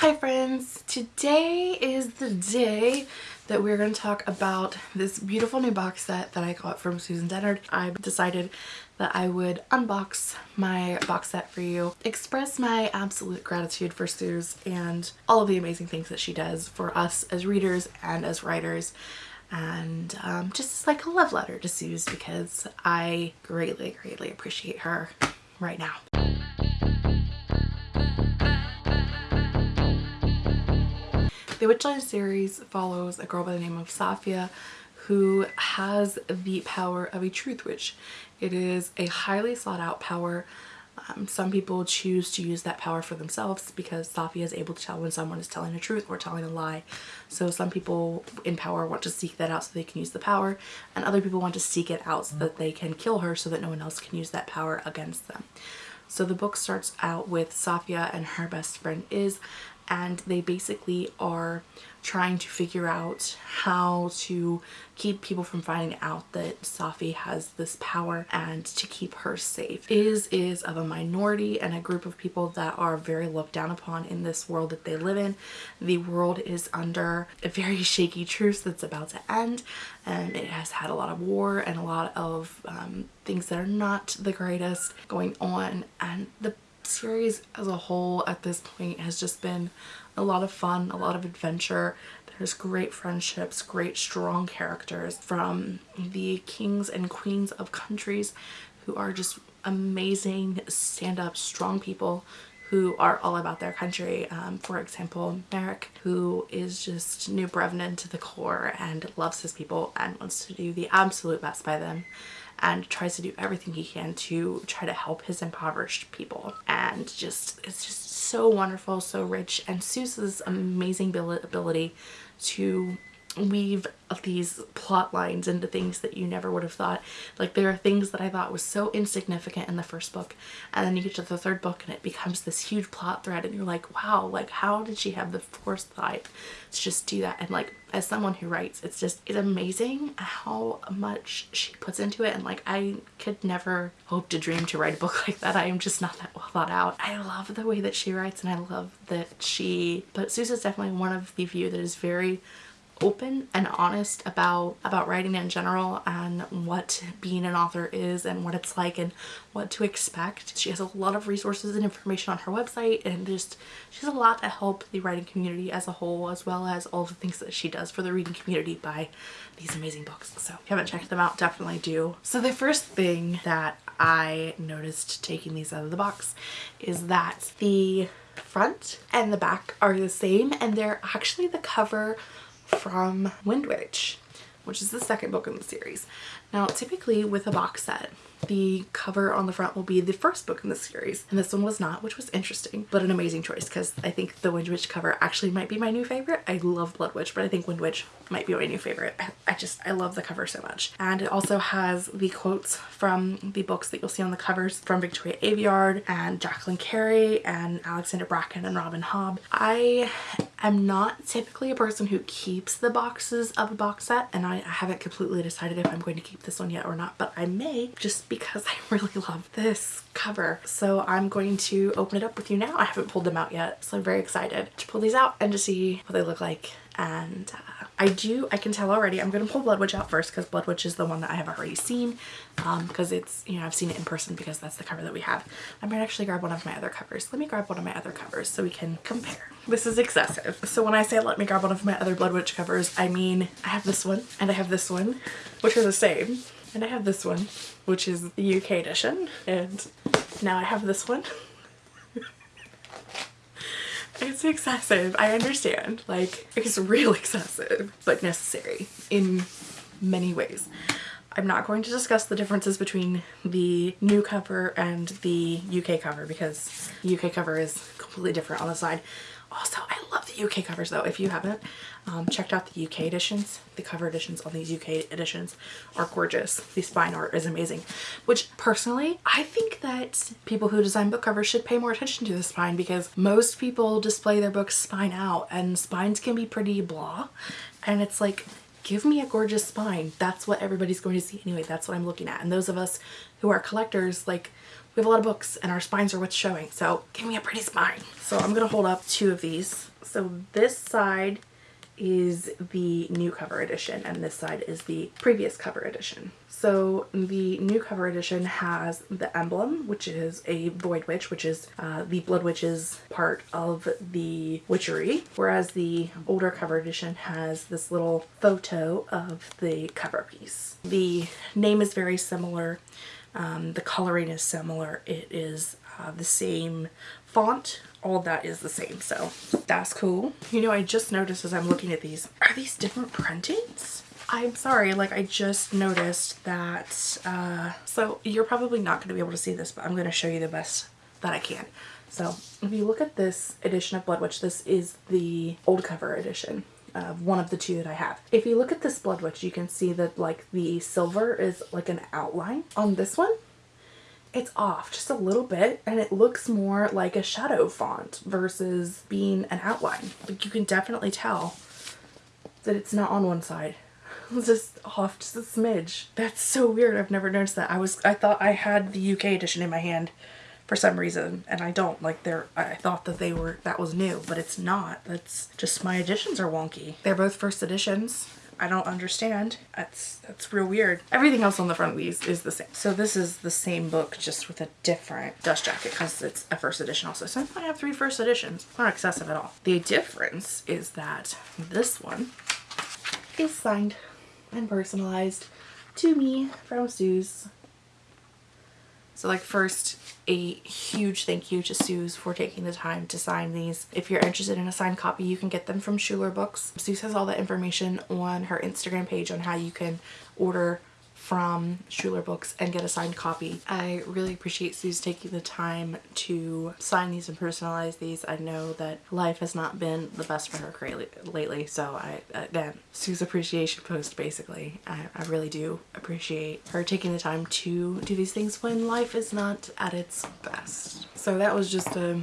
Hi friends! Today is the day that we're going to talk about this beautiful new box set that I got from Susan Dennard. I decided that I would unbox my box set for you, express my absolute gratitude for Suze and all of the amazing things that she does for us as readers and as writers and um, just like a love letter to Suze because I greatly, greatly appreciate her right now. The Witchland series follows a girl by the name of Safiya who has the power of a truth witch. It is a highly sought out power. Um, some people choose to use that power for themselves because Safiya is able to tell when someone is telling the truth or telling a lie. So some people in power want to seek that out so they can use the power and other people want to seek it out so that they can kill her so that no one else can use that power against them. So the book starts out with Safiya and her best friend Iz and they basically are trying to figure out how to keep people from finding out that Safi has this power and to keep her safe. Iz is of a minority and a group of people that are very looked down upon in this world that they live in. The world is under a very shaky truce that's about to end and it has had a lot of war and a lot of um, things that are not the greatest going on and the series as a whole at this point has just been a lot of fun, a lot of adventure. There's great friendships, great strong characters from the kings and queens of countries who are just amazing stand-up strong people who are all about their country. Um, for example, Merik, who is just Nubrevnan to the core and loves his people and wants to do the absolute best by them and tries to do everything he can to try to help his impoverished people. And just it's just so wonderful so rich. And Suze's amazing ability to weave these plot lines into things that you never would have thought. Like there are things that I thought was so insignificant in the first book and then you get to the third book and it becomes this huge plot thread and you're like wow like how did she have the foresight to just do that? And like as someone who writes it's just it's amazing how much she puts into it and like I could never hope to dream to write a book like that. I am just not that well thought out. I love the way that she writes and I love that she but Suze is definitely one of the few that is very open and honest about about writing in general and what being an author is and what it's like and what to expect. She has a lot of resources and information on her website and just she has a lot to help the writing community as a whole as well as all the things that she does for the reading community by these amazing books. So if you haven't checked them out definitely do. So the first thing that I noticed taking these out of the box is that the front and the back are the same and they're actually the cover from Wind Witch, which is the second book in the series. Now, typically with a box set, the cover on the front will be the first book in the series and this one was not which was interesting but an amazing choice because I think the Wind Witch cover actually might be my new favorite. I love Blood Witch but I think Wind Witch might be my new favorite. I just I love the cover so much and it also has the quotes from the books that you'll see on the covers from Victoria Aveyard and Jacqueline Carey and Alexandra Bracken and Robin Hobb. I am not typically a person who keeps the boxes of a box set and I, I haven't completely decided if I'm going to keep this one yet or not but I may just because I really love this cover. So I'm going to open it up with you now. I haven't pulled them out yet so I'm very excited to pull these out and to see what they look like and uh, I do I can tell already I'm gonna pull Blood Witch out first because Blood Witch is the one that I have already seen because um, it's you know I've seen it in person because that's the cover that we have. I might actually grab one of my other covers. Let me grab one of my other covers so we can compare. This is excessive. So when I say let me grab one of my other Blood Witch covers I mean I have this one and I have this one which are the same and I have this one which is the UK edition and now I have this one it's excessive. I understand. Like, it's real excessive, but necessary in many ways. I'm not going to discuss the differences between the new cover and the UK cover because UK cover is completely different on the side. Also, I love the UK covers though. If you haven't um, checked out the UK editions, the cover editions on these UK editions are gorgeous. The spine art is amazing, which personally, I think that people who design book covers should pay more attention to the spine because most people display their books spine out and spines can be pretty blah. And it's like, give me a gorgeous spine. That's what everybody's going to see anyway. That's what I'm looking at. And those of us who are collectors, like we have a lot of books and our spines are what's showing. So give me a pretty spine. So I'm going to hold up two of these. So this side is the new cover edition and this side is the previous cover edition. So the new cover edition has the emblem, which is a Void Witch, which is uh, the Blood Witch's part of the witchery, whereas the older cover edition has this little photo of the cover piece. The name is very similar. Um, the coloring is similar. It is uh, the same font all that is the same so that's cool you know i just noticed as i'm looking at these are these different printings i'm sorry like i just noticed that uh so you're probably not going to be able to see this but i'm going to show you the best that i can so if you look at this edition of blood witch this is the old cover edition of one of the two that I have. If you look at this Blood Witch, you can see that like the silver is like an outline. On this one, it's off just a little bit and it looks more like a shadow font versus being an outline. Like you can definitely tell that it's not on one side. It's just off just a smidge. That's so weird. I've never noticed that. I was I thought I had the UK edition in my hand for some reason and I don't like they're I thought that they were that was new but it's not that's just my editions are wonky they're both first editions I don't understand. That's that's real weird. Everything else on the front of these is the same. So this is the same book just with a different dust jacket because it's a first edition also. So I have three first editions. Not excessive at all. The difference is that this one is signed and personalized to me from Suze so like first, a huge thank you to Suze for taking the time to sign these. If you're interested in a signed copy, you can get them from Schuler Books. Suze has all the information on her Instagram page on how you can order from Schuler Books and get a signed copy. I really appreciate Suze taking the time to sign these and personalize these. I know that life has not been the best for her lately, so I, again, Suze appreciation post basically. I, I really do appreciate her taking the time to do these things when life is not at its best. So that was just a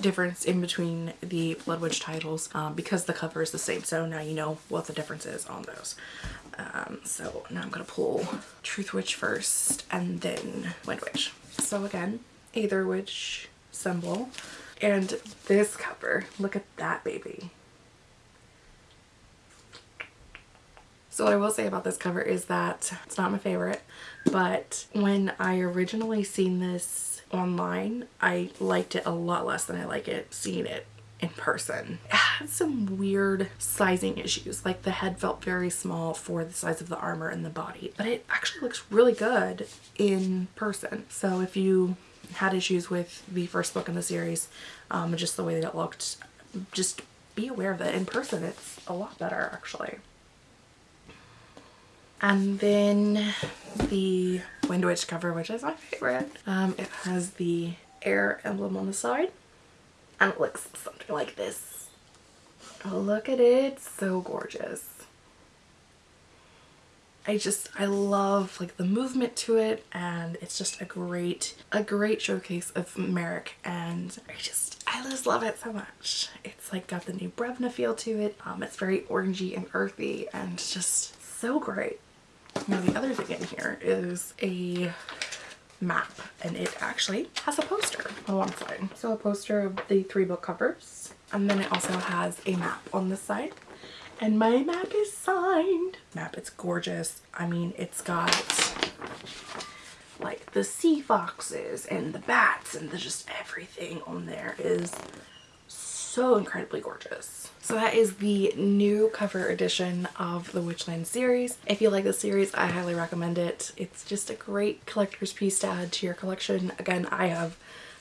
difference in between the Blood Witch titles um, because the cover is the same. So now you know what the difference is on those. Um, so now I'm going to pull Truth Witch first and then Wind Witch. So again, Aether Witch symbol. And this cover, look at that baby. So what I will say about this cover is that it's not my favorite, but when I originally seen this online, I liked it a lot less than I like it seeing it in person. It had some weird sizing issues, like the head felt very small for the size of the armor and the body, but it actually looks really good in person. So if you had issues with the first book in the series, um, just the way that it looked, just be aware that in person it's a lot better actually. And then the Wind Witch cover, which is my favorite. Um, it has the air emblem on the side and it looks something like this. Oh, look at it. So gorgeous. I just, I love like the movement to it and it's just a great, a great showcase of Merik and I just, I just love it so much. It's like got the Nubrevna feel to it. Um, it's very orangey and earthy and just so great. Now the other thing in here is a map and it actually has a poster on one side. So a poster of the three book covers and then it also has a map on this side and my map is signed. Map, it's gorgeous. I mean, it's got like the sea foxes and the bats and the just everything on there is so incredibly gorgeous. So that is the new cover edition of the Witchland series. If you like the series, I highly recommend it. It's just a great collector's piece to add to your collection. Again, I have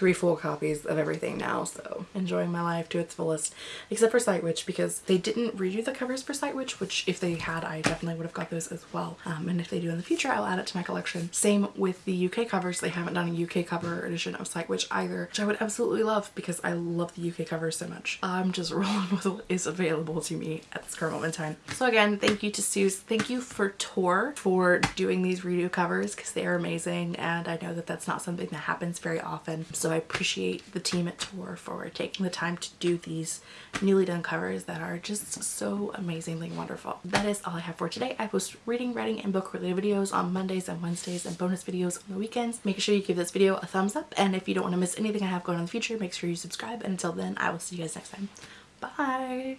three full copies of everything now, so enjoying my life to its fullest, except for Sight Witch because they didn't redo the covers for Sight Witch, which if they had, I definitely would have got those as well. Um, and if they do in the future, I'll add it to my collection. Same with the UK covers. They haven't done a UK cover edition of Sight Witch either, which I would absolutely love because I love the UK covers so much. I'm just rolling with what is available to me at this current moment in time. So again, thank you to Suze. Thank you for Tor for doing these redo covers because they are amazing and I know that that's not something that happens very often. So so I appreciate the team at Tor for taking the time to do these newly done covers that are just so amazingly wonderful. That is all I have for today. I post reading, writing, and book related videos on Mondays and Wednesdays and bonus videos on the weekends. Make sure you give this video a thumbs up and if you don't want to miss anything I have going on in the future, make sure you subscribe and until then I will see you guys next time. Bye!